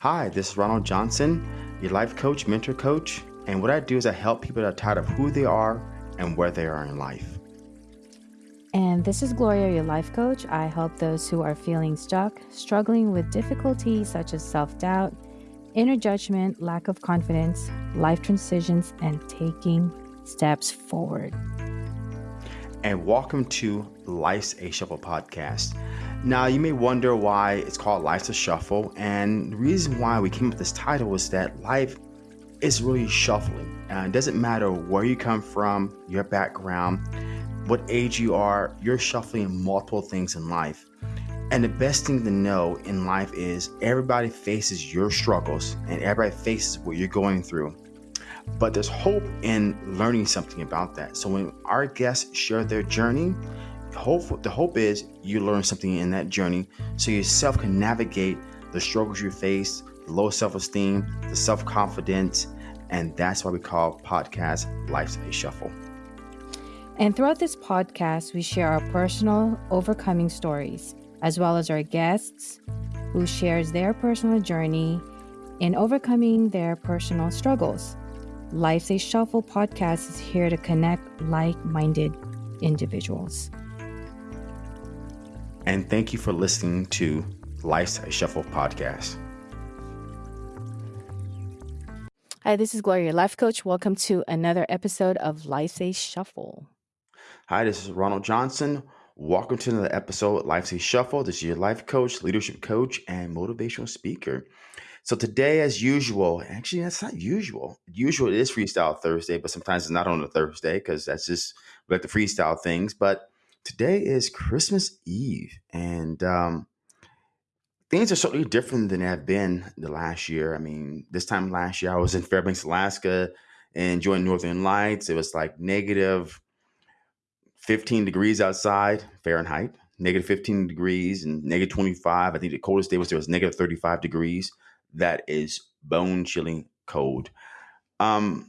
Hi, this is Ronald Johnson, your life coach, mentor coach, and what I do is I help people that are tired of who they are and where they are in life. And this is Gloria, your life coach. I help those who are feeling stuck, struggling with difficulties such as self doubt, inner judgment, lack of confidence, life transitions, and taking steps forward. And welcome to Life's a Shuffle podcast. Now, you may wonder why it's called Life's a Shuffle, and the reason why we came up with this title is that life is really shuffling. Uh, it doesn't matter where you come from, your background, what age you are, you're shuffling multiple things in life. And the best thing to know in life is everybody faces your struggles and everybody faces what you're going through. But there's hope in learning something about that. So when our guests share their journey, hope the hope is you learn something in that journey so yourself can navigate the struggles you face, the low self-esteem, the self-confidence, and that's why we call podcast Life's a Shuffle. And throughout this podcast, we share our personal overcoming stories, as well as our guests who shares their personal journey in overcoming their personal struggles. Life's a Shuffle podcast is here to connect like-minded individuals. And thank you for listening to Life's a Shuffle podcast. Hi, this is Gloria, your life coach. Welcome to another episode of Life's a Shuffle. Hi, this is Ronald Johnson. Welcome to another episode of Life's a Shuffle. This is your life coach, leadership coach, and motivational speaker. So today, as usual, actually that's not usual. Usual it is Freestyle Thursday, but sometimes it's not on a Thursday because that's just we like the freestyle things. But today is Christmas Eve, and um, things are certainly different than they have been the last year. I mean, this time last year I was in Fairbanks, Alaska, and enjoying Northern Lights. It was like negative 15 degrees outside Fahrenheit, negative 15 degrees and negative 25. I think the coldest day was there was negative 35 degrees. That is bone chilling cold. Um,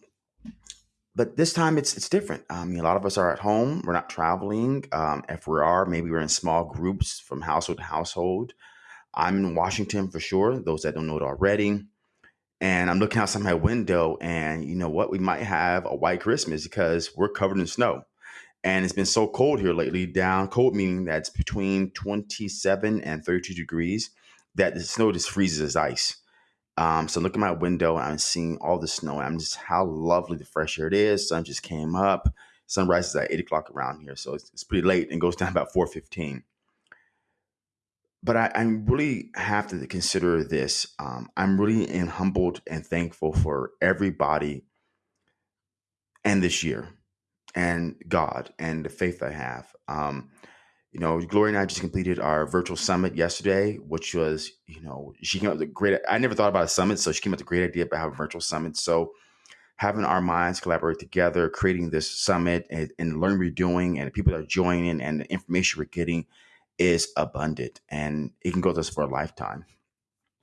but this time it's it's different. I mean, a lot of us are at home. We're not traveling. Um, if we are, maybe we're in small groups from household to household. I'm in Washington for sure. Those that don't know it already, and I'm looking outside my window, and you know what? We might have a white Christmas because we're covered in snow, and it's been so cold here lately. Down cold meaning that's between 27 and 32 degrees. That the snow just freezes as ice. Um, so look at my window and I'm seeing all the snow. And I'm just how lovely the fresh air it is. Sun just came up. Sunrise is at eight o'clock around here, so it's, it's pretty late and goes down about four fifteen. But I, I really have to consider this. Um, I'm really in humbled and thankful for everybody and this year and God and the faith I have. Um, you know, Gloria and I just completed our virtual summit yesterday, which was, you know, she came up with a great. I never thought about a summit, so she came up with a great idea about having a virtual summit. So, having our minds collaborate together, creating this summit, and, and learning we're doing, and the people that are joining, and the information we're getting is abundant, and it can go with us for a lifetime.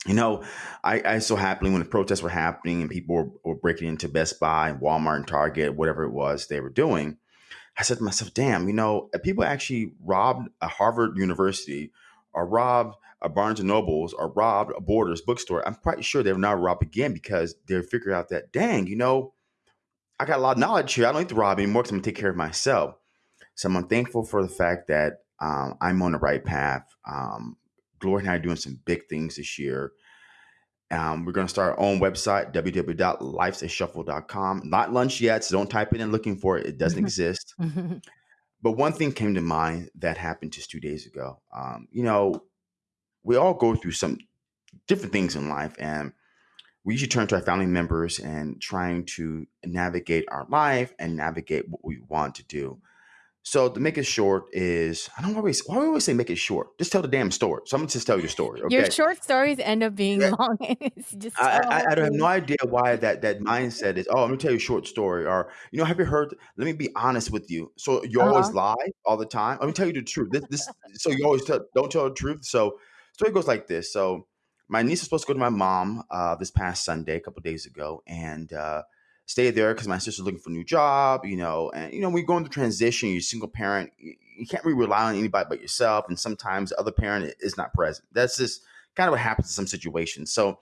You know, I, I so happily when the protests were happening and people were, were breaking into Best Buy, and Walmart, and Target, whatever it was they were doing I said to myself, damn, you know, people actually robbed a Harvard University or robbed a Barnes and Nobles or robbed a Borders bookstore, I'm quite sure they would not rob again because they figured out that, dang, you know, I got a lot of knowledge here. I don't need to rob anymore because I'm to take care of myself. So I'm thankful for the fact that um, I'm on the right path. Um, Gloria and I are doing some big things this year. Um, we're going to start our own website, www.lifesashuffle.com. Not lunch yet, so don't type it in looking for it. It doesn't exist. but one thing came to mind that happened just two days ago. Um, you know, we all go through some different things in life, and we usually turn to our family members and trying to navigate our life and navigate what we want to do. So to make it short is I don't always why do I always say make it short? Just tell the damn story. So I'm gonna just tell your story. Okay. Your short stories end up being Yeah. long. just I, I, I have no idea why that that mindset is. Oh, let me tell you a short story, or you know, have you heard? Let me be honest with you. So you always Uh-huh. lie all the time. Let me tell you the truth. This, this so you always tell, don't tell the truth. So story goes like this. So my niece was supposed to go to my mom uh, this past Sunday, a couple days ago, and uh, stay there because my sister's looking for a new job. You know, and you know, we go into transition, you're single parent. You, you can't really rely on anybody but yourself, and sometimes the other parent is not present. That's just kind of what happens in some situations. So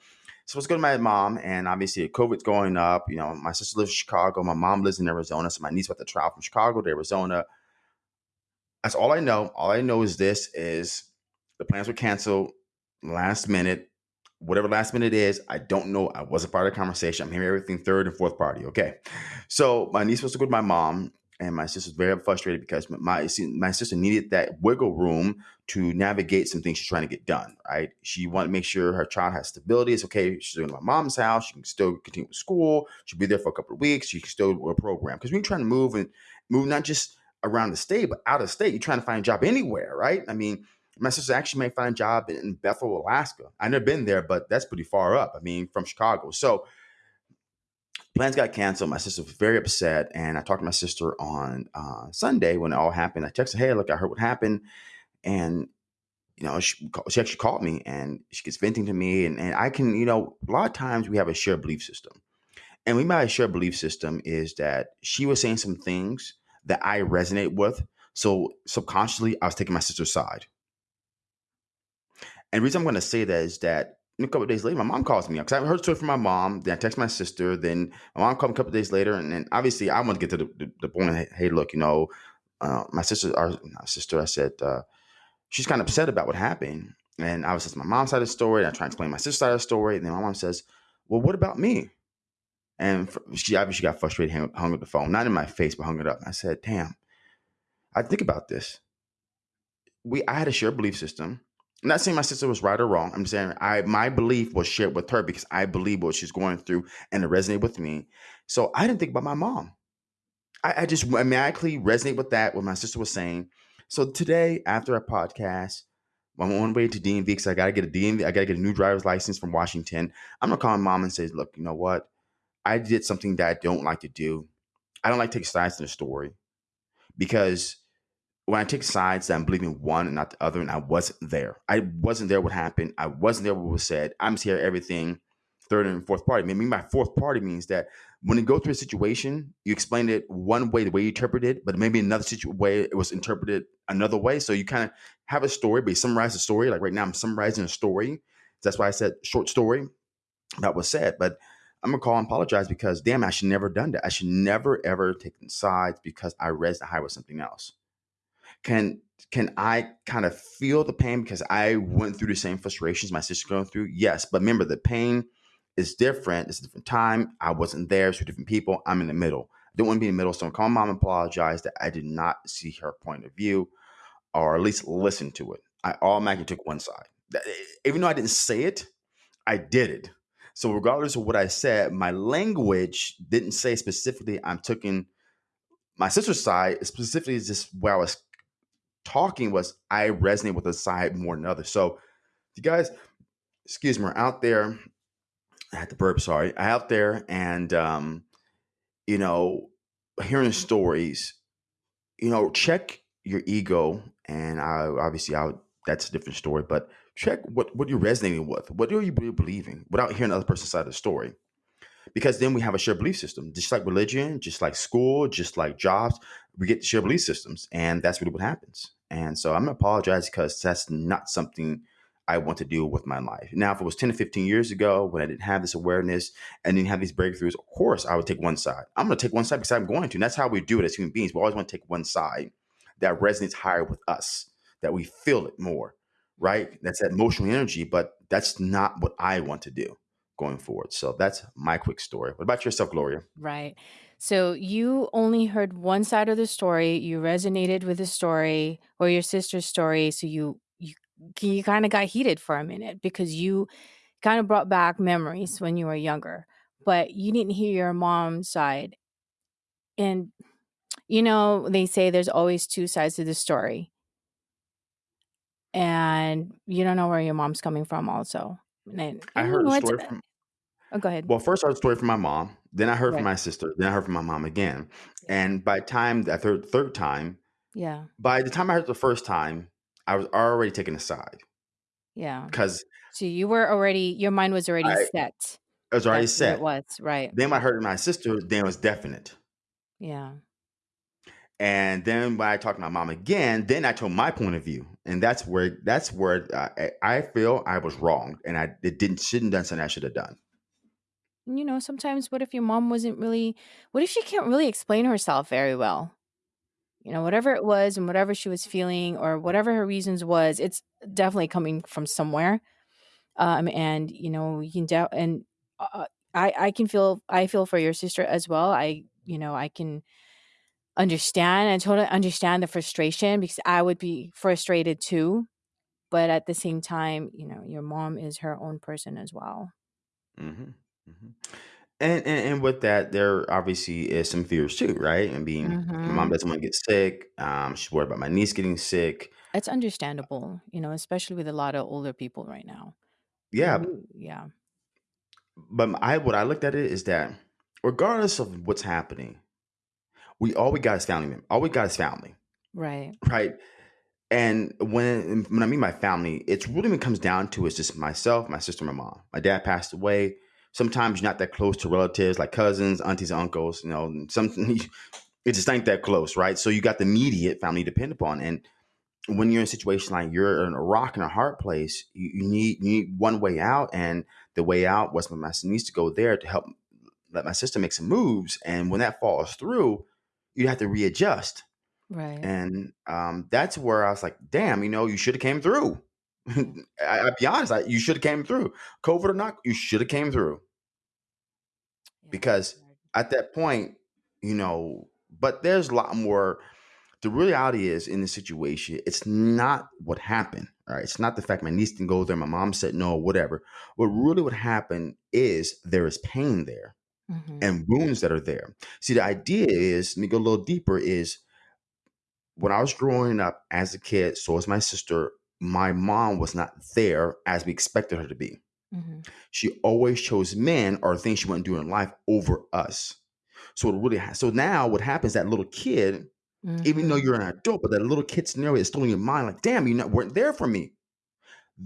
so let's go to my mom, and obviously COVID's going up. You know, my sister lives in Chicago, my mom lives in Arizona, so my niece about to travel from Chicago to Arizona. That's all I know. All I know is this: is the plans were canceled last minute. Whatever last minute is, I don't know. I wasn't part of the conversation. I'm hearing everything third and fourth party. Okay, so my niece was to go to my mom, and my sister's very frustrated because my my sister needed that wiggle room to navigate some things she's trying to get done. Right? She wanted to make sure her child has stability. It's okay. She's to my mom's house. She can still continue with school. She'll be there for a couple of weeks. She can still do a program because we're trying to move and move not just around the state but out of state. You're trying to find a job anywhere, right? I mean. My sister actually may find a job in Bethel, Alaska. I've never been there, but that's pretty far up. I mean, from Chicago. So plans got canceled. My sister was very upset, and I talked to my sister on uh, Sunday when it all happened. I texted, her, "Hey, look, I heard what happened," and you know, she, she actually called me and she gets venting to me, and, and I can, you know, a lot of times we have a shared belief system, and we might shared belief system is that she was saying some things that I resonate with, so subconsciously I was taking my sister's side. And the reason I'm going to say that is that a couple of days later, my mom calls me because I heard a story from my mom. Then I text my sister. Then my mom called me a couple of days later, and then obviously I want to get to the, the, the point. Hey, look, you know, uh, my sister, our sister, I said uh, she's kind of upset about what happened, and I was just my mom's side of the story. And I try to explain my sister's side of the story, and then my mom says, "Well, what about me?" And she obviously got frustrated, hung, hung up the phone, not in my face, but hung it up. I said, "Damn, I think about this. We, I had a shared belief system." I'm not saying my sister was right or wrong. I'm saying I my belief was shared with her because I believe what she's going through and it resonated with me. So I didn't think about my mom. I, I just automatically resonate with that what my sister was saying. So today, after our podcast, I'm on my way to DMV because I gotta get a DMV, I gotta get a new driver's license from Washington. I'm gonna call my mom and say, look, you know what? I did something that I don't like to do. I don't like to take sides in the story because when I take sides, I'm believing one and not the other, and I wasn't there. I wasn't there what happened. I wasn't there what was said. I'm here everything third and fourth party. Maybe my fourth party means that when you go through a situation, you explain it one way, the way you interpret it, but maybe another situ- way it was interpreted another way. So you kind of have a story, but you summarize the story. Like right now, I'm summarizing a story. That's why I said short story that was said. But I'm gonna call and apologize because damn, I should never done that. I should never ever taken sides because I raised the high with something else can can I kind of feel the pain because I went through the same frustrations my sister going through? Yes, but remember the pain is different. It's a different time. I wasn't there. Two different people. I'm in the middle. I don't want to be in the middle. So I'm mom and apologize that I did not see her point of view, or at least listen to it. I automatically took one side. Even though I didn't say it, I did it. So regardless of what I said, my language didn't say specifically I'm taking my sister's side. Specifically, is just where I was talking was I resonate with a side more than others. So you guys, excuse me, are out there. I had to burp, sorry. Out there and um, you know, hearing stories, you know, check your ego and I obviously I that's a different story, but check what what you're resonating with. What are you believing without hearing the other person's side of the story? Because then we have a shared belief system, just like religion, just like school, just like jobs. We get shared belief systems, and that's really what happens. And so I'm gonna apologize because that's not something I want to do with my life. Now, if it was 10 to 15 years ago when I didn't have this awareness and didn't have these breakthroughs, of course I would take one side. I'm gonna take one side because I'm going to. And that's how we do it as human beings. We always want to take one side that resonates higher with us, that we feel it more, right? That's that emotional energy, but that's not what I want to do going forward. So that's my quick story. What about yourself, Gloria? Right. So you only heard one side of the story. You resonated with the story or your sister's story. So you you you kind of got heated for a minute because you kind of brought back memories when you were younger, but you didn't hear your mom's side. And you know, they say there's always two sides to the story. And you don't know where your mom's coming from also. And, I and heard a story from Oh, go ahead. well, first I heard a story from my mom, then I heard from Right. my sister, then I heard from my mom again. Yeah. And by the time that third third time, Yeah. by the time I heard it the first time, I was already taking a side Yeah. because So you were already your mind was already I set. it was already That's what it set. was, right. Then when I heard my sister, then it was definite. Yeah. And then when I talked to my mom again, then I told my point of view, and that's where that's where I, I feel I was wrong, and I it didn't shouldn't have done something I should have done. You know, sometimes what if your mom wasn't really? What if she can't really explain herself very well? You know, whatever it was and whatever she was feeling or whatever her reasons was, it's definitely coming from somewhere. Um, and you know, you can doubt and uh, I I can feel I feel for your sister as well. I you know I can understand and totally understand the frustration because I would be frustrated too. But at the same time, you know, your mom is her own person as well. hmm hmm And, and and with that, there obviously is some fears too, right? And being my mom Mm-hmm. doesn't want to get sick. Um, she's worried about my niece getting sick. It's understandable, you know, especially with a lot of older people right now. Yeah, Who, yeah, but I what I looked at it is that regardless of what's happening, we all we got is family. All we got is family, right. right? And when when I mean my family, it's really when it comes down to it's just myself, my sister, my mom. My dad passed away. Sometimes you're not that close to relatives like cousins, aunties, uncles. You know, and some it just ain't that close, right? So you got the immediate family to depend upon, and when you're in a situation like you're in a rock and a hard place, you, you need you need one way out, and the way out was my sister needs to go there to help let my sister make some moves, and when that falls through, you have to readjust, Right. and um, that's where I was like, damn, you know, you should have came through. I, I'll be honest, I, you should have came through, COVID or not, you should have came through Yeah, because at that point, you know, but there's a lot more the reality is in this situation, it's not what happened. All right. It's not the fact my niece didn't go there, my mom said no, whatever. What really would happen is there is pain there Mm-hmm. and wounds that are there. See, the idea is, let me go a little deeper, is when I was growing up as a kid, so was my sister, my mom was not there as we expected her to be. Mm-hmm. She always chose men or things she wanted to do in life over us. So it really ha- so now what happens that little kid even though Mm-hmm. you're an adult, but that little kid scenario is still in your mind, like, damn, you not, weren't there for me.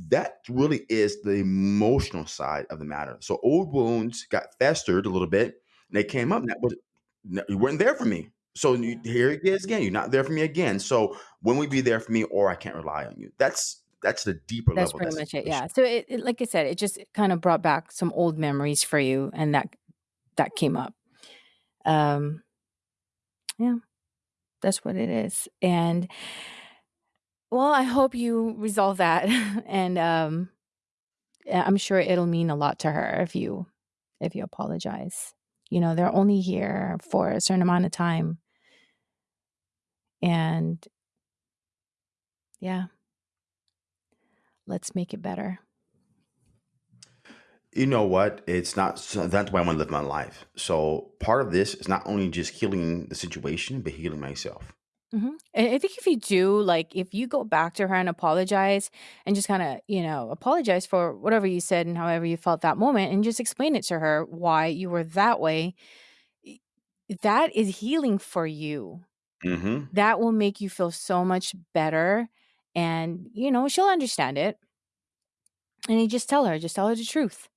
That really is the emotional side of the matter. So old wounds got festered a little bit, and they came up, and that was you weren't there for me. So you, here it is again. You're not there for me again. So when we be there for me, or I can't rely on you. That's that's the deeper That's level pretty that much it. Yeah. So it, it like I said, it just kind of brought back some old memories for you and that that came up. Um yeah, that's what it is. And well, I hope you resolve that and um I'm sure it'll mean a lot to her if you if you apologize. You know, they're only here for a certain amount of time and yeah, let's make it better. You know what? It's not. That's why I want to live my life. So part of this is not only just healing the situation, but healing myself. Mhm. I think if you do, like, if you go back to her and apologize and just kind of, you know, apologize for whatever you said and however you felt that moment and just explain it to her why you were that way, y- that is healing for you. hmm That will make you feel so much better. And, you know, she'll understand it. And you just tell her, just tell her the truth.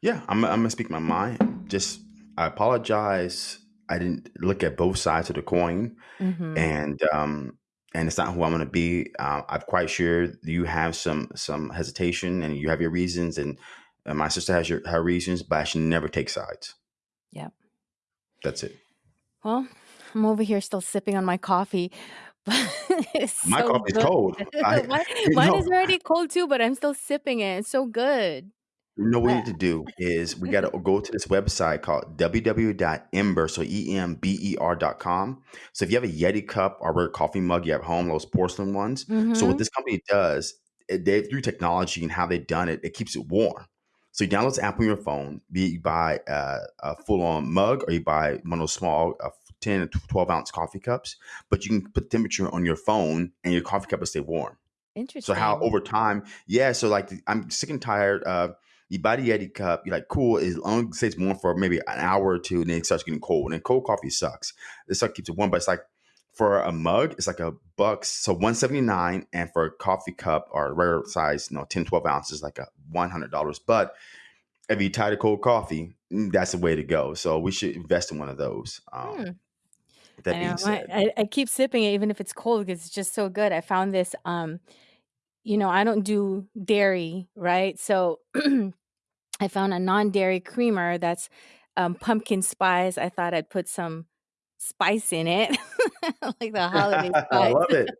Yeah, I'm, I'm gonna speak my mind. Just I apologize. I didn't look at both sides of the coin, Mm-hmm. and um, and it's not who I'm gonna be. Uh, I'm quite sure you have some some hesitation, and you have your reasons, and, and my sister has your her reasons, but I should never take sides. Yep, That's it. Well, I'm over here still sipping on my coffee. It's My so coffee's good. cold. I mine, mine is already cold too, but I'm still sipping it. It's so good. You know what we need to do is we got to go to this website called www.ember, so E-M-B-E-R dot com. So if you have a Yeti cup or a coffee mug you have at home, those porcelain ones. So what mm-hmm. this company does, it- they through technology and how they've done it, it keeps it warm. So you download this app on your phone, be it you buy uh, a full-on mug or you buy one of those small uh, 10 to 12 ounce coffee cups, but you can put temperature on your phone and your coffee cup will stay warm. Interesting. So how Interesting. over time, yeah. So like I'm sick and tired of you buy the Yeti cup, you're like, cool, as long as it stays warm for maybe an hour or two, and then it starts getting cold. And then cold coffee sucks. This stuff keeps it warm, but it's like for a mug, it's like a buck, so 179 and for a coffee cup or a regular size, you know, 10, 12 ounces, like a $100. But if you're tired of cold coffee, mm, that's the way to go. So we should invest in one of those. Um, Hmm. that I being know. I, said. I, I keep sipping it even if it's cold because it's just so good. I found this um you know, I don't do dairy, right? So I found a non-dairy creamer that's um, pumpkin spice. I thought I'd put some spice in it, like the holiday spice. I spice. love it.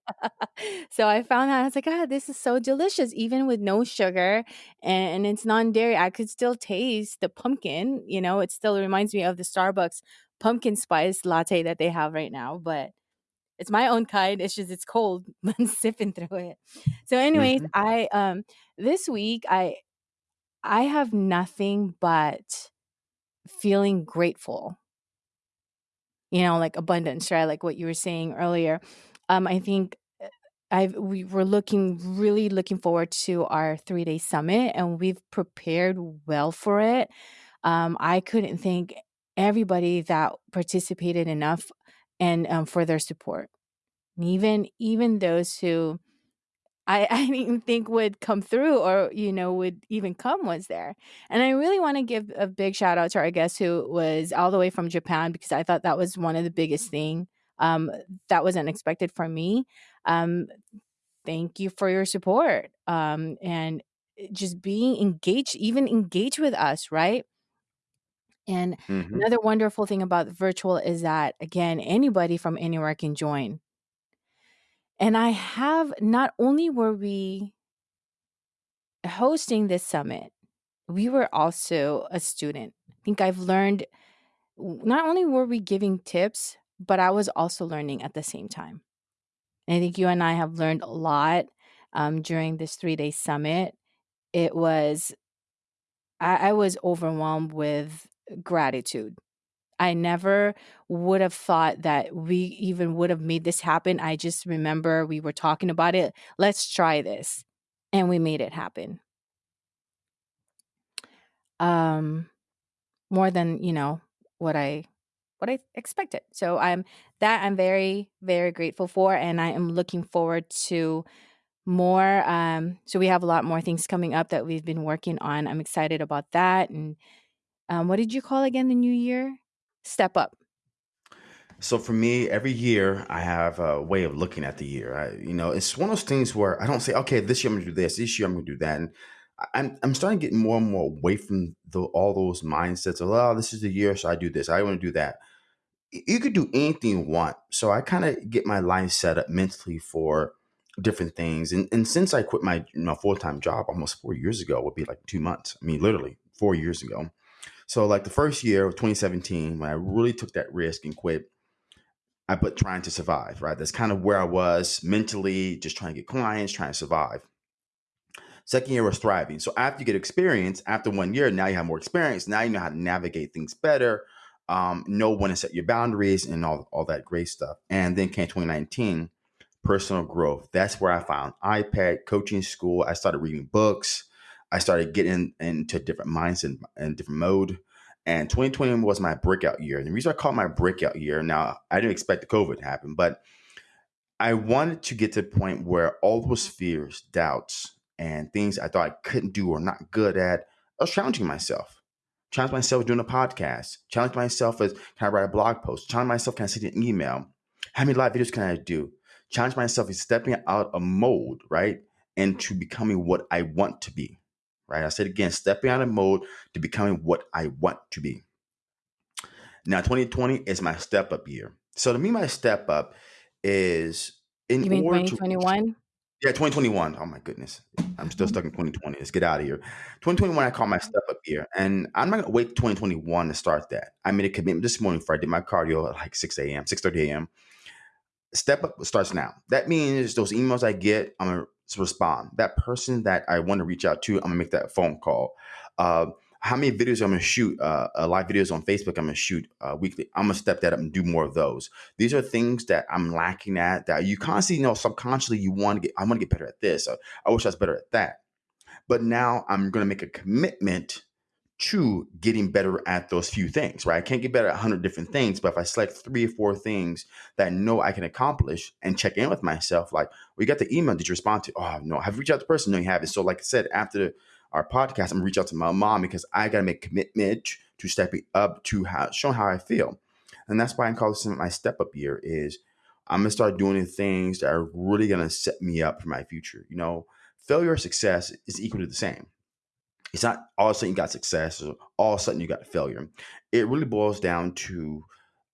so I found that I was like, ah, this is so delicious, even with no sugar and, and it's non-dairy. I could still taste the pumpkin. You know, it still reminds me of the Starbucks pumpkin spice latte that they have right now, but it's my own kind. It's just it's cold. I'm sipping through it. So, anyways, hmm I um this week I I have nothing but feeling grateful. You know, like abundance, right? Like what you were saying earlier. Um, I think uh, I've we were looking really looking forward to our three day summit, and we've prepared well for it. Um, I couldn't thank everybody that participated enough and um, for their support. And even even those who I, I didn't think would come through or, you know, would even come was there. And I really want to give a big shout out to our guest who was all the way from Japan because I thought that was one of the biggest thing um, that was unexpected for me. Um, thank you for your support um, and just being engaged, even engaged with us, right? And hmm another wonderful thing about virtual is that, again, anybody from anywhere can join. And I have not only were we hosting this summit, we were also a student. I think I've learned not only were we giving tips, but I was also learning at the same time. And I think you and I have learned a lot um, during this three day summit. It was, I, I was overwhelmed with gratitude. I never would have thought that we even would have made this happen. I just remember we were talking about it. Let's try this. And we made it happen. Um, more than, you know, what I what I expected. So I'm that I'm very very grateful for and I am looking forward to more um so we have a lot more things coming up that we've been working on. I'm excited about that and um what did you call again the new year? Step up. So for me, every year I have a way of looking at the year. I, you know, it's one of those things where I don't say, okay, this year I'm to do this, this year I'm to do that, and I'm I'm starting to get more and more away from the, all those mindsets of, oh, this is the year, so I do this, I want to do that. You could do anything you want. So I kind of get my life set up mentally for different things. And and since I quit my know, full time job almost four years ago, would be like two months. I mean, literally four years ago. So like the first year of 2017, when I really took that risk and quit I put trying to survive, right? That's kind of where I was mentally, just trying to get clients, trying to survive. Second year was thriving. So after you get experience, after one year, now you have more experience. Now you know how to navigate things better, um, know when to set your boundaries and all, all that great stuff. And then came 2019, personal growth. That's where I found iPEC, coaching school. I started reading books. I started getting into different minds and, and different mode. And 2020 was my breakout year. And the reason I call it my breakout year, now I didn't expect the COVID to happen, but I wanted to get to the point where all those fears, doubts, and things I thought I couldn't do or not good at, I was challenging myself. Challenge myself doing a podcast. Challenge myself as can I write a blog post? Challenge myself, can I send an email? How many live videos can I do? Challenge myself is stepping out of mold, right? Into becoming what I want to be. Right. I said again, stepping out of mode to becoming what I want to be. Now, 2020 is my step up year. So to me, my step up is in You mean order to 2021? yeah, 2021. Oh my goodness. I'm still mm-hmm. stuck in 2020. Let's get out of here. 2021, I call my mm-hmm. step up year. And I'm not gonna wait 2021 to start that. I made a commitment this morning before I did my cardio at like 6 a.m., 6:30 a.m. Step up starts now. That means those emails I get, I'm gonna respond. That person that I want to reach out to, I'm gonna make that phone call. Uh, how many videos I'm gonna shoot? Uh, uh, live videos on Facebook. I'm gonna shoot uh, weekly. I'm gonna step that up and do more of those. These are things that I'm lacking at. That you constantly know subconsciously you want to get. I want to get better at this. I wish I was better at that. But now I'm gonna make a commitment to getting better at those few things, right? I can't get better at 100 different things, but if I select three or four things that I know I can accomplish and check in with myself, like, we got the email, did you respond to? Oh, no, have you reached out to the person? No, you haven't. So, like I said, after our podcast, I'm gonna reach out to my mom because I gotta make commitment to stepping up to how, showing how I feel. and that's why I call this my step up year. Is I'm gonna start doing things that are really gonna set me up for my future. You know, failure or success is equally the same. It's not all of a sudden you got success or all of a sudden you got failure. It really boils down to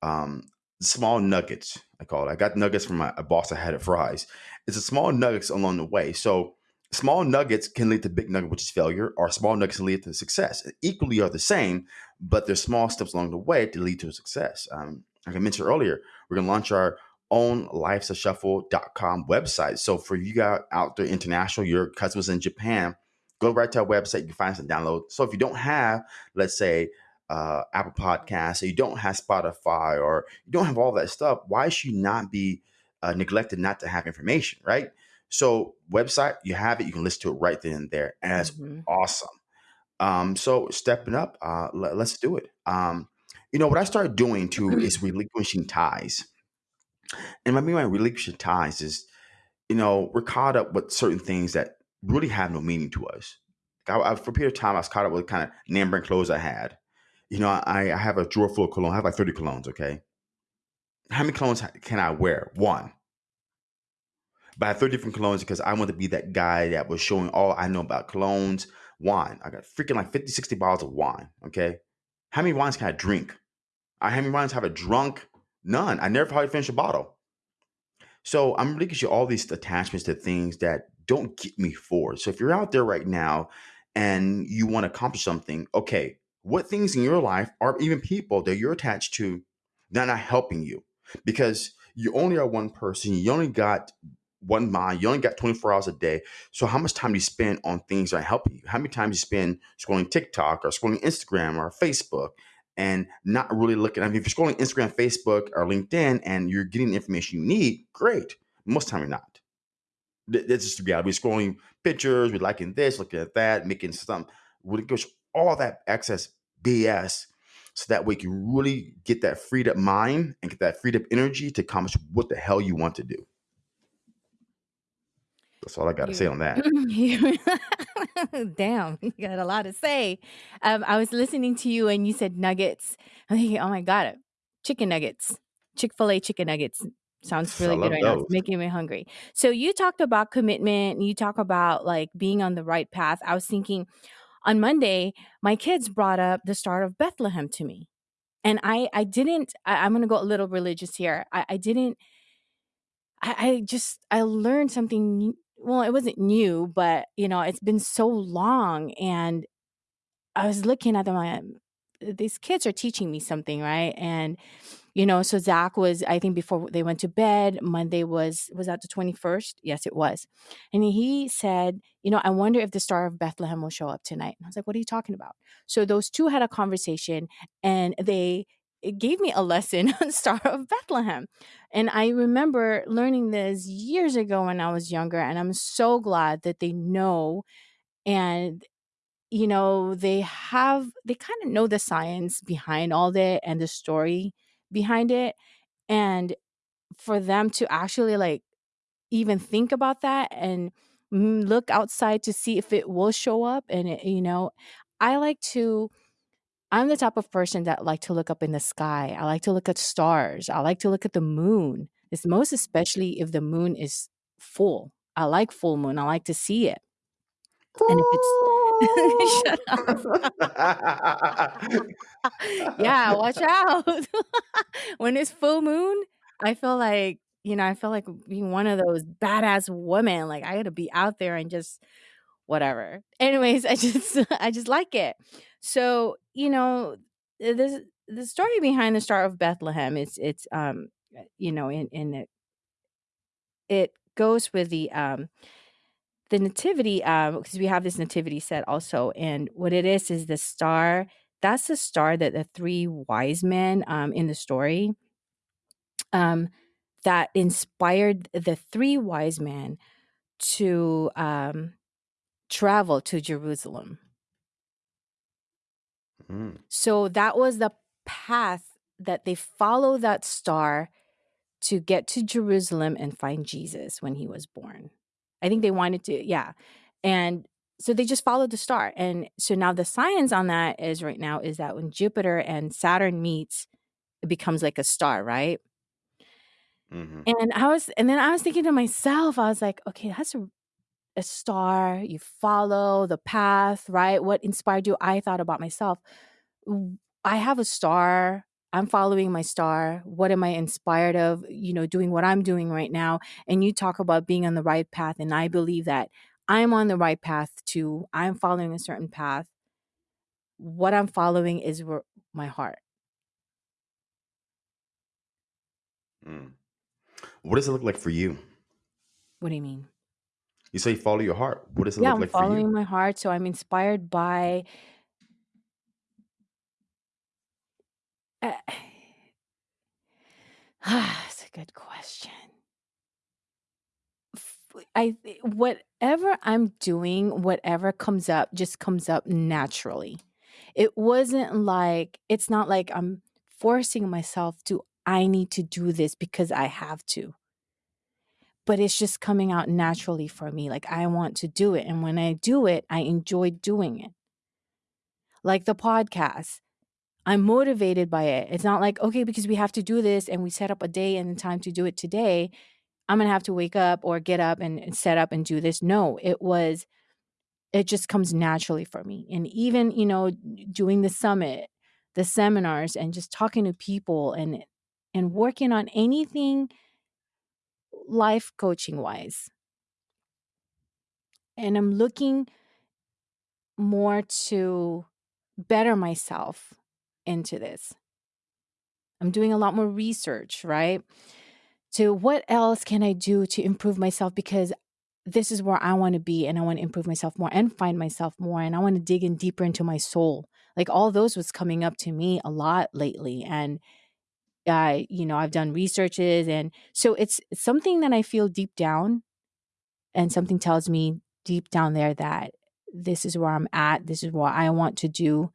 um, small nuggets. I call it. I got nuggets from my boss I had at Fry's. It's a small nuggets along the way. So small nuggets can lead to big nugget, which is failure, or small nuggets can lead to success. Equally are the same, but there's small steps along the way to lead to success. Um, like I mentioned earlier, we're gonna launch our own lifesashuffle.com website. So for you guys out there international, your customers in Japan, go right to our website. You can find some download. So if you don't have, let's say, uh, Apple Podcasts, or you don't have Spotify, or you don't have all that stuff, why should you not be uh, neglected not to have information, right? So website, you have it. You can listen to it right then and there, and it's mm-hmm. awesome. Um, so stepping up, uh, let, us do it. Um, you know what I started doing too is relinquishing ties, and what I mean by relinquishing ties is, you know, we're caught up with certain things that really have no meaning to us. I, I, for a period of time, I was caught up with kind of name brand clothes I had. You know, I, I have a drawer full of cologne. I have like 30 colognes, okay? How many colognes can I wear? One. But I have 30 different colognes because I want to be that guy that was showing all I know about colognes, wine. I got freaking like 50, 60 bottles of wine, okay? How many wines can I drink? I, how many wines have I drunk? None. I never probably finished a bottle. So I'm really you all these attachments to things that don't get me forward. So if you're out there right now and you want to accomplish something, okay, what things in your life or even people that you're attached to that are not helping you? Because you only are one person. You only got one mind. You only got 24 hours a day. So how much time do you spend on things that are helping you? How many times you spend scrolling TikTok or scrolling Instagram or Facebook and not really looking? I mean, if you're scrolling Instagram, Facebook, or LinkedIn and you're getting the information you need, great. Most time you're not. That's just be reality. We're scrolling pictures, we're liking this, looking at that, making some goes all that excess BS so that way you can really get that freed up mind and get that freed up energy to accomplish what the hell you want to do. That's all I got to say on that. Damn, you got a lot to say. Um, I was listening to you and you said nuggets. I'm thinking, oh my God, chicken nuggets, Chick fil A chicken nuggets. Sounds really good right now. It's making me hungry. So you talked about commitment. You talk about like being on the right path. I was thinking on Monday, my kids brought up the Star of Bethlehem to me. And I, I didn't, I, going to go a little religious here. I, I didn't, I, I just, I learned something. Well, it wasn't new, but you know, it's been so long. And I was looking at them, like, these kids are teaching me something, right? And you know so zach was i think before they went to bed monday was was that the 21st yes it was. And he said you know i wonder if the star of bethlehem will show up tonight. And i was like what are you talking about? So those two had a conversation and they it gave me a lesson on star of bethlehem. And i remember learning this years ago when i was younger and i'm so glad that they know and you know they have they kind of know the science behind all that and the story behind it and for them to actually like even think about that and mm, look outside to see if it will show up and it, you know i like to i'm the type of person that like to look up in the sky i like to look at stars i like to look at the moon it's most especially if the moon is full i like full moon i like to see it. And if it's shut up. yeah, watch out. when it's full moon, I feel like, you know, I feel like being one of those badass women. Like I gotta be out there and just whatever. Anyways, I just I just like it. So, you know, this the story behind the Star of Bethlehem is it's um you know in in it it goes with the um the nativity um because we have this nativity set also and what it is is the star that's the star that the three wise men um in the story um that inspired the three wise men to um travel to Jerusalem mm. so that was the path that they follow that star to get to Jerusalem and find Jesus when he was born I think they wanted to, yeah. And so they just followed the star. And so now the science on that is right now is that when Jupiter and Saturn meets, it becomes like a star, right? hmm And I was and then I was thinking to myself, I was like, okay, that's a, a star. You follow the path, right? What inspired you? I thought about myself. I have a star. I'm following my star. What am I inspired of? You know, doing what I'm doing right now. And you talk about being on the right path. And I believe that I'm on the right path too. I'm following a certain path. What I'm following is my heart. Mm. What does it look like for you? What do you mean? You say follow your heart. What does it Yeah, look I'm like for you? I'm following my heart. So I'm inspired by. Uh, that's a good question. I whatever I'm doing, whatever comes up, just comes up naturally. It wasn't like it's not like I'm forcing myself to. I need to do this because I have to. But it's just coming out naturally for me. Like I want to do it, and when I do it, I enjoy doing it. Like the podcast. I'm motivated by it. It's not like, okay, because we have to do this and we set up a day and time to do it today, I'm going to have to wake up or get up and, and set up and do this. No, it was, it just comes naturally for me. And even, you know, doing the summit, the seminars and just talking to people and, and working on anything life coaching wise. And I'm looking more to better myself into this. I'm doing a lot more research, right? To what else can I do to improve myself? Because this is where I want to be and I want to improve myself more and find myself more. And I want to dig in deeper into my soul. Like all those was coming up to me a lot lately. And I, you know, I've done researches. And so it's, it's something that I feel deep down. And something tells me deep down there that this is where I'm at. This is what I want to do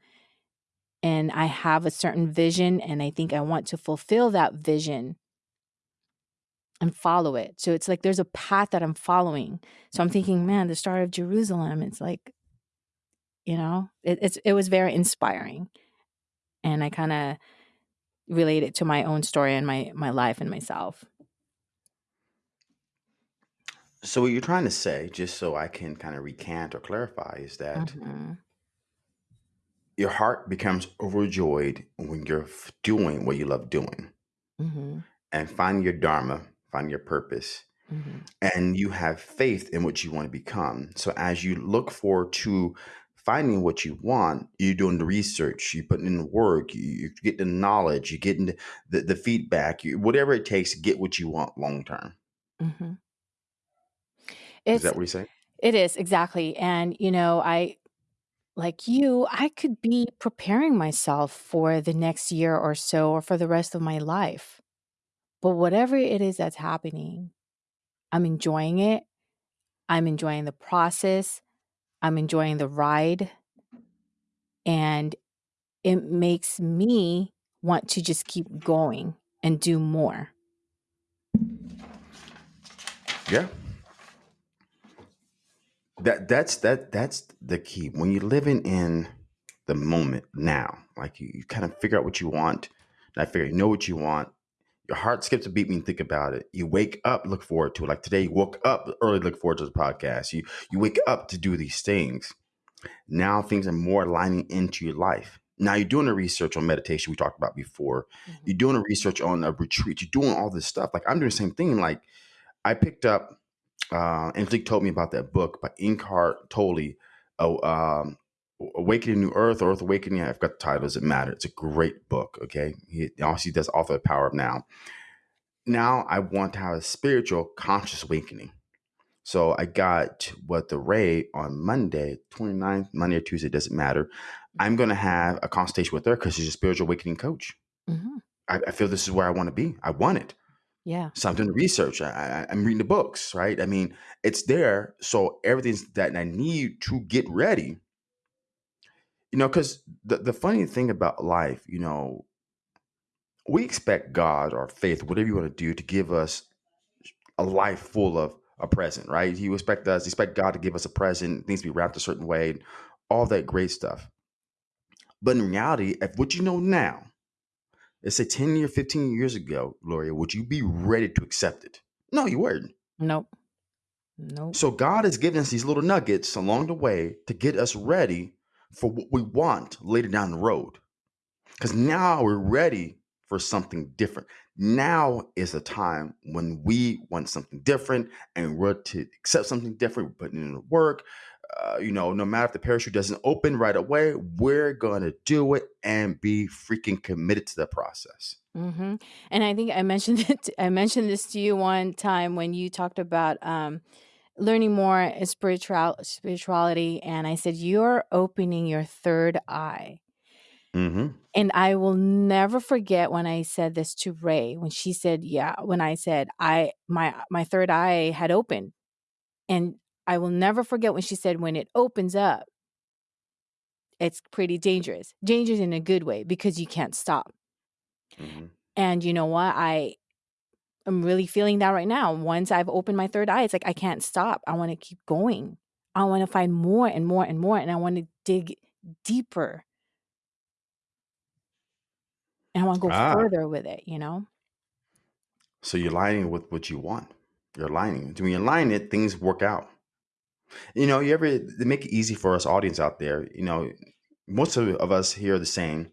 and I have a certain vision and I think I want to fulfill that vision and follow it. So it's like there's a path that I'm following. So I'm thinking, man, the Star of Jerusalem, it's like, you know, it, it's it was very inspiring. And I kind of relate it to my own story and my my life and myself. So what you're trying to say, just so I can kind of recant or clarify, is that Mhm. Your heart becomes overjoyed when you're f- doing what you love doing Mhm. and find your dharma, find your purpose, Mhm. and you have faith in what you want to become. So as you look forward to finding what you want, you're doing the research, you're putting in the work, you, you get the knowledge, you're getting the, the, the feedback, you, whatever it takes to get what you want long term. Mhm. Is that what you're saying? it is exactly. And you know, I like you, I could be preparing myself for the next year or so or for the rest of my life. But whatever it is that's happening, I'm enjoying it. I'm enjoying the process. I'm enjoying the ride. And it makes me want to just keep going and do more. Yeah. That that's that that's the key. When you're living in the moment now, like you, you kind of figure out what you want. And I figure you know what you want. Your heart skips a beat when you think about it. You wake up, look forward to it. Like today, you woke up early, look forward to the podcast. You you wake up to do these things. Now things are more aligning into your life. Now you're doing the research on meditation we talked about before. Mm-hmm. You're doing the research on a retreat. You're doing all this stuff. Like I'm doing the same thing. Like I picked up uh, Angelique told me about that book by Eckhart Tolle, uh, um, Awakening New Earth Earth Awakening. I've got the title. Doesn't matter. It's a great book. Okay, he also does author of Power of Now. Now I want to have a spiritual conscious awakening. So I got what the Ray on Monday, 29th, Monday or Tuesday, doesn't matter. I'm going to have a consultation with her because she's a spiritual awakening coach. hmm I, I feel this is where I want to be. I want it. Yeah. So I'm doing the research. I, I, I'm reading the books, right? I mean, it's there. So everything's that I need to get ready. You know, because the, the funny thing about life, you know, we expect God or faith, whatever you want to do, to give us a life full of a present, right? You expect us, expect God to give us a present, things to be wrapped a certain way, all that great stuff. But in reality, if what you know now let's say 10 years, 15 years ago, Gloria, would you be ready to accept it? No, you weren't. Nope. Nope. So God has given us these little nuggets along the way to get us ready for what we want later down the road. Because now we're ready for something different. Now is the time when we want something different and we're to accept something different, we're putting in the work. Uh, you know, no matter if the parachute doesn't open right away, we're going to do it and be freaking committed to the process. hmm And I think I mentioned it. I mentioned this to you one time when you talked about um, learning more spiritual spirituality, and I said you're opening your third eye. hmm And I will never forget when I said this to Ray when she said, "Yeah," when I said I my my third eye had opened. And I will never forget when she said when it opens up, it's pretty dangerous. Dangerous in a good way because you can't stop. hmm And you know what? I am really feeling that right now. Once I've opened my third eye, it's like I can't stop. I want to keep going. I want to find more and more and more and I want to dig deeper. And I want to go Ah, further with it, you know? so you're aligning with what you want. You're aligning. When you align it, things work out. You know, you ever they make it easy for us audience out there. You know, most of, of us here are the same.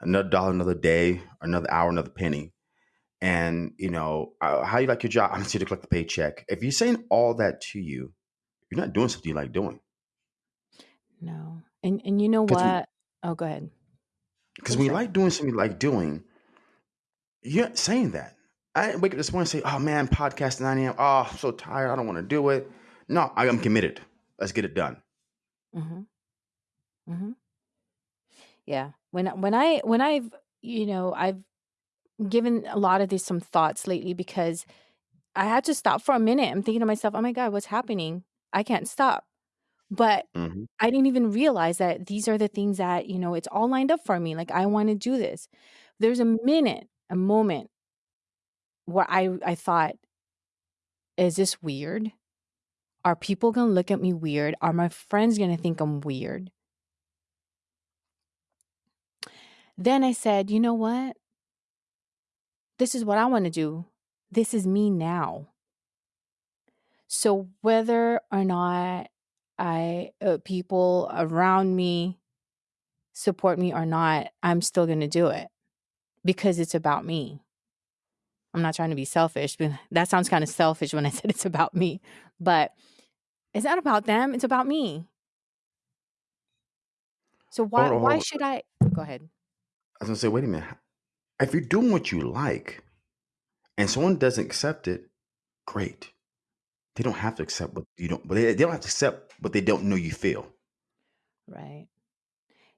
Another dollar, another day, another hour, another penny. And you know, uh, how you like your job? I'm here to collect the paycheck. If you're saying all that to you, you're not doing something you like doing. No. And and you know Because what? Oh, go ahead. because when you like doing something you like doing, you're not saying that. I didn't wake up this morning and say, "Oh man, podcast 9 a.m. Oh, I'm so tired. I don't want to do it." No, I am committed. Let's get it done. Mhm. Mhm. Yeah. When when I when I've, you know, I've given a lot of this some thoughts lately because I had to stop for a minute. I'm thinking to myself, "Oh my god, what's happening? I can't stop." But hmm I didn't even realize that these are the things that, you know, it's all lined up for me. Like I want to do this. There's a minute, a moment where I I thought, "Is this weird? Are people going to look at me weird? Are my friends going to think I'm weird?" Then I said, "You know what? This is what I want to do. This is me now." So whether or not I uh, people around me support me or not, I'm still going to do it because it's about me. I'm not trying to be selfish, but that sounds kind of selfish when I said it's about me. But it's not about them, it's about me. So why Hold on, hold why on. should I go ahead. I was gonna say, wait a minute. If you're doing what you like and someone doesn't accept it, great. They don't have to accept what you don't. But they, they don't have to accept what they don't know you feel. Right.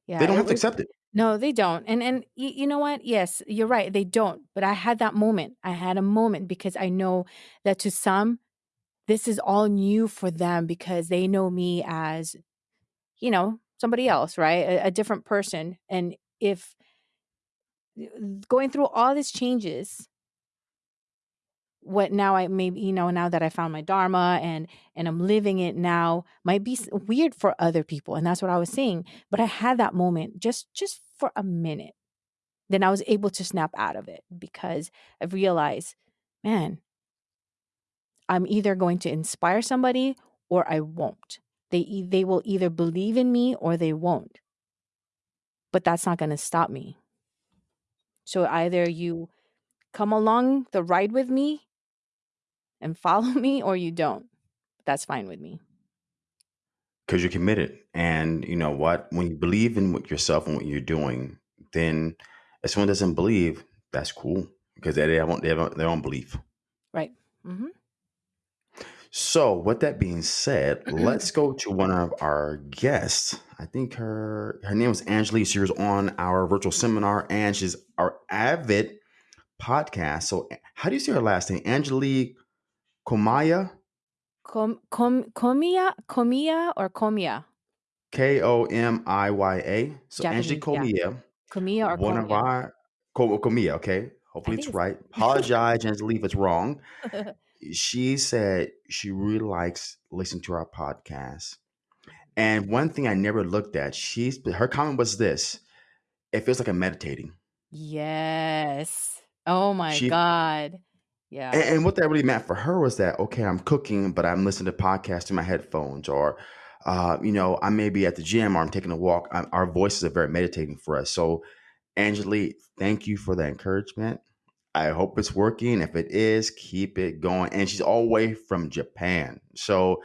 Yeah. They Yeah, don't it have to was accept it. no, they don't. And and y- you know what? Yes, you're right. They don't. But I had that moment. I had a moment because I know that to some this is all new for them because they know me as, you know, somebody else, right? A, a different person. And if going through all these changes, what now I maybe, you know, now that I found my dharma and and I'm living it now might be weird for other people. And that's what I was saying. But I had that moment just just for a minute. Then I was able to snap out of it because I realized, man, I'm either going to inspire somebody or I won't. They e- they will either believe in me or they won't. But that's not going to stop me. So either you come along the ride with me and follow me or you don't. That's fine with me. because you're committed. And you know what? When you believe in what yourself and what you're doing, then if someone doesn't believe, that's cool because they have, they have their own belief. Right. Mhm. So, with that being said, mm-hmm. let's go to one of our guests. I think her her name was Angelique. She was on our virtual seminar, and she's our avid podcast. So, how do you say her last name? Angelique Komaya, Com, com, comia, comia or comia? K O M I Y A. So, Angelique Japanese, yeah. Comia or one of our Ko- Komia. Okay, hopefully it's it's right. Apologize, Angelique, if it's wrong. She said she really likes listening to our podcast. And one thing I never looked at, she's her comment was this: it feels like I'm meditating. Yes. Oh my She god. and, Yeah. and what that really meant for her was that okay, I'm cooking, but I'm listening to podcasts in my headphones, or uh, you know, I may be at the gym or I'm taking a walk. i our voices are very meditating for us. So, Angelique, thank you for the encouragement. I hope it's working. If it is, keep it going. And she's all the way from Japan. So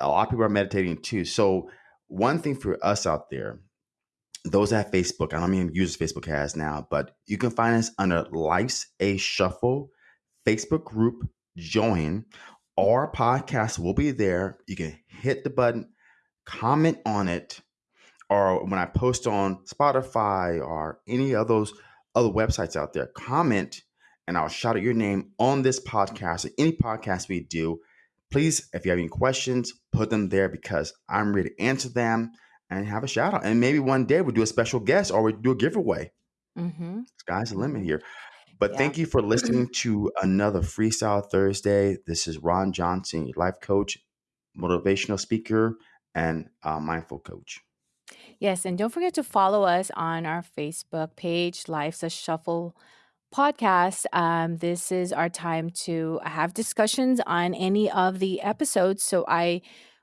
a lot of people are meditating too. So one thing for us out there, those that Facebook, I don't even use Facebook has now, but you can find us under Life's a Shuffle Facebook group. Join. Our podcast will be there. You can hit the button, comment on it, or when I post on Spotify or any of those other websites out there, comment and I'll shout out your name on this podcast or any podcast we do. Please, if you have any questions, put them there because I'm ready to answer them and have a shout out. And maybe one day we'll do a special guest or we do a giveaway. Mm-hmm. Sky's the limit Mhm. here. But Yeah. thank you for listening to another Freestyle Thursday. This is Ron Johnson, your life coach, motivational speaker, and uh, mindful coach. Yes, and don't forget to follow us on our Facebook page, Life's a Shuffle podcast. Um, this is our time to have discussions on any of the episodes. So I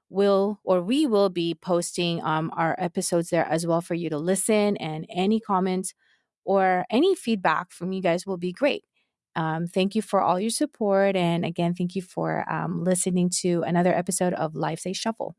will or we will be posting um, our episodes there as well for you to listen and any comments or any feedback from you guys will be great. Um, thank you for all your support. And again, thank you for um, listening to another episode of Life's a Shuffle.